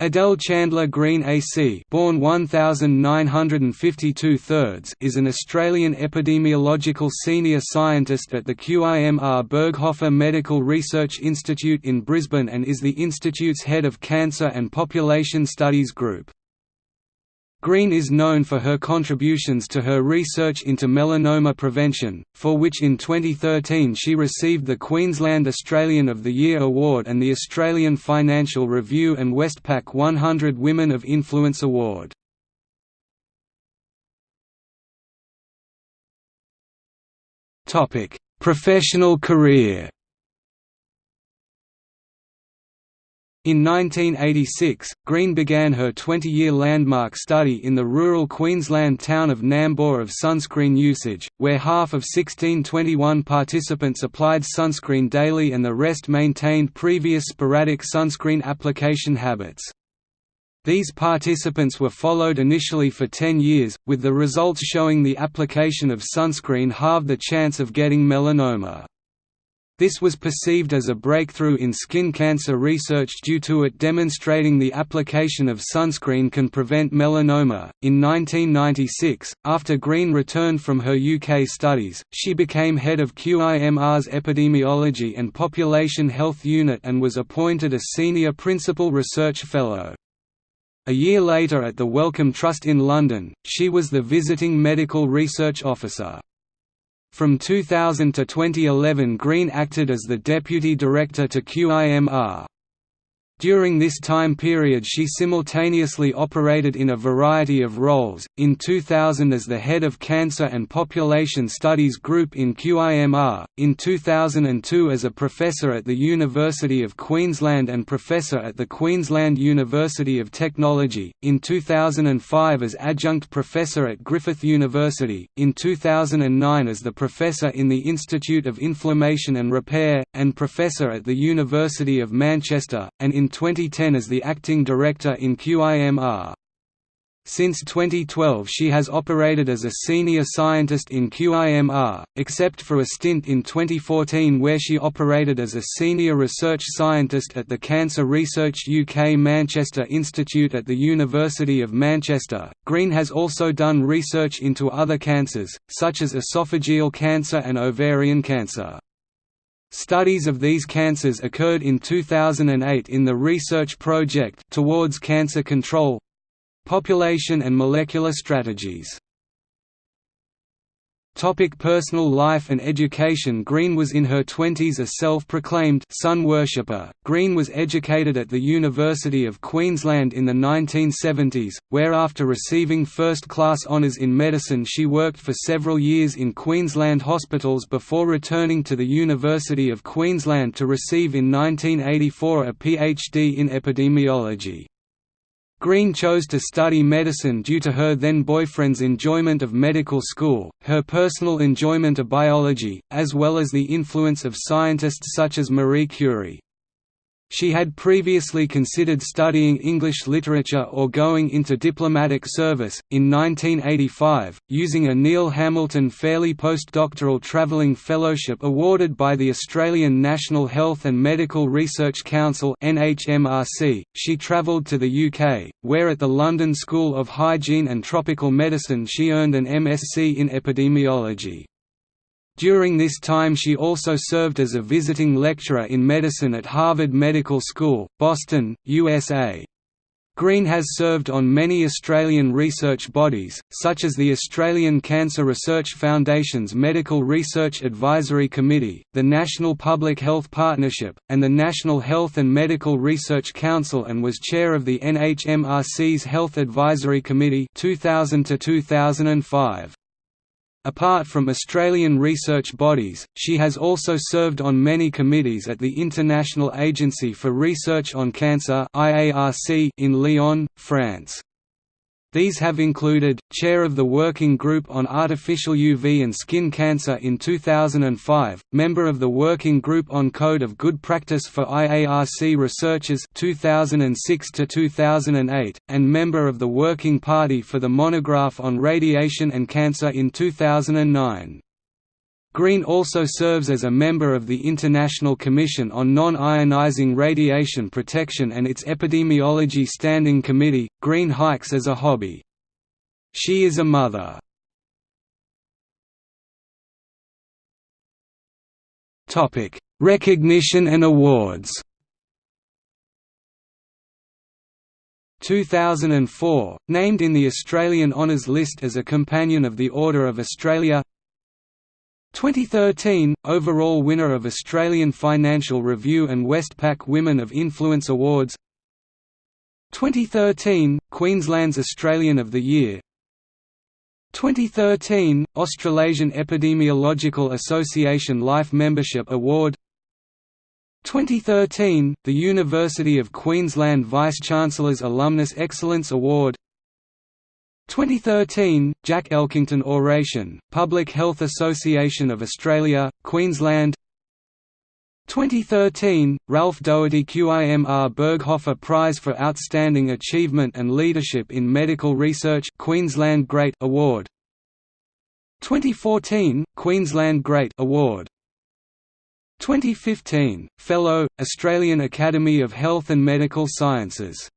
Adele Chandler Green AC born 1952 thirds is an Australian epidemiological senior scientist at the QIMR Berghofer Medical Research Institute in Brisbane and is the institute's head of Cancer and Population Studies Group. Green is known for her contributions to her research into melanoma prevention, for which in 2013 she received the Queensland Australian of the Year Award and the Australian Financial Review and Westpac 100 Women of Influence Award. Professional career In 1986, Green began her 20-year landmark study in the rural Queensland town of Nambour of sunscreen usage, where half of 1621 participants applied sunscreen daily and the rest maintained previous sporadic sunscreen application habits. These participants were followed initially for 10 years, with the results showing the application of sunscreen halved the chance of getting melanoma. This was perceived as a breakthrough in skin cancer research due to it demonstrating the application of sunscreen can prevent melanoma. In 1996, after Green returned from her UK studies, she became head of QIMR's Epidemiology and Population Health Unit and was appointed a Senior Principal Research Fellow. A year later at the Wellcome Trust in London, she was the Visiting Medical Research Officer. From 2000 to 2011 Green acted as the Deputy Director to QIMR. During this time period she simultaneously operated in a variety of roles, in 2000 as the head of Cancer and Population Studies Group in QIMR, in 2002 as a professor at the University of Queensland and professor at the Queensland University of Technology, in 2005 as adjunct professor at Griffith University, in 2009 as the professor in the Institute of Inflammation and Repair, and professor at the University of Manchester, and in 2010 as the acting director in QIMR. Since 2012 she has operated as a senior scientist in QIMR, except for a stint in 2014 where she operated as a senior research scientist at the Cancer Research UK Manchester Institute at the University of Manchester. Green has also done research into other cancers, such as esophageal cancer and ovarian cancer. Studies of these cancers occurred in 2008 in the research project Towards Cancer Control Population and Molecular Strategies Topic personal life and education Green was in her twenties a self-proclaimed sun worshipper. Green was educated at the University of Queensland in the 1970s, where after receiving first-class honours in medicine she worked for several years in Queensland hospitals before returning to the University of Queensland to receive in 1984 a PhD in epidemiology. Green chose to study medicine due to her then-boyfriend's enjoyment of medical school, her personal enjoyment of biology, as well as the influence of scientists such as Marie Curie. She had previously considered studying English literature or going into diplomatic service. In 1985, using a Neil Hamilton Fairley postdoctoral travelling fellowship awarded by the Australian National Health and Medical Research Council (NHMRC), she travelled to the UK, where at the London School of Hygiene and Tropical Medicine she earned an MSc in epidemiology. During this time she also served as a visiting lecturer in medicine at Harvard Medical School, Boston, USA. Green has served on many Australian research bodies, such as the Australian Cancer Research Foundation's Medical Research Advisory Committee, the National Public Health Partnership, and the National Health and Medical Research Council and was chair of the NHMRC's Health Advisory Committee 2000 2005. Apart from Australian research bodies, she has also served on many committees at the International Agency for Research on Cancer in Lyon, France. These have included, Chair of the Working Group on Artificial UV and Skin Cancer in 2005, Member of the Working Group on Code of Good Practice for IARC Researchers 2006 2008, and Member of the Working Party for the Monograph on Radiation and Cancer in 2009. Green also serves as a member of the International Commission on Non-Ionizing Radiation Protection and its Epidemiology Standing Committee. Green hikes as a hobby. She is a mother. Topic: Recognition and awards. 2004, named in the Australian Honours List as a Companion of the Order of Australia 2013 – Overall winner of Australian Financial Review and Westpac Women of Influence Awards. 2013 – Queensland's Australian of the Year. 2013 – Australasian Epidemiological Association Life Membership Award. 2013 – The University of Queensland Vice-Chancellor's Alumnus Excellence Award 2013 – Jack Elkington Oration, Public Health Association of Australia, Queensland. 2013 – Ralph Doherty QIMR Berghofer Prize for Outstanding Achievement and Leadership in Medical Research Queensland Great Award. 2014 – Queensland Great Award. 2015 – Fellow, Australian Academy of Health and Medical Sciences